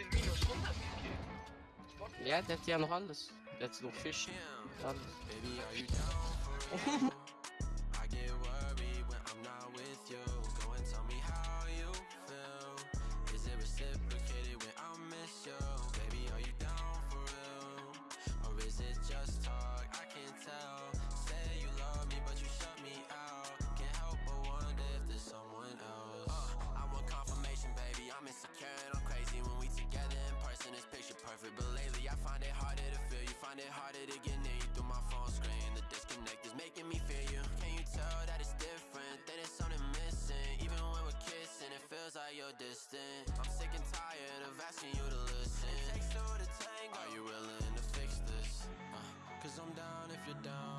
den Minus 100 gegeben. Ja, der hat ja noch alles. Der hat noch Fisch. Alles. it harder to get near you through my phone screen. The disconnect is making me you. Can you tell that it's different, that it's something missing. Even when we're kissing, it feels like you're distant. I'm sick and tired of asking you to listen. It takes two to tango. Are you willing to fix this? Uh, Cause I'm down if you're down.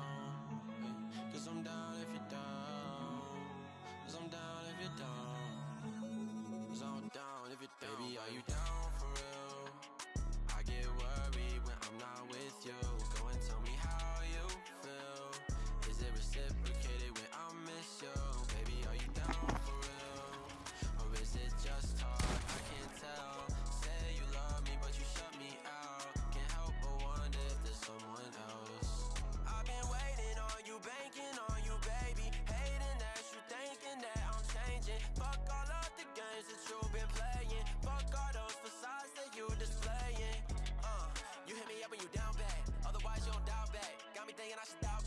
and I should die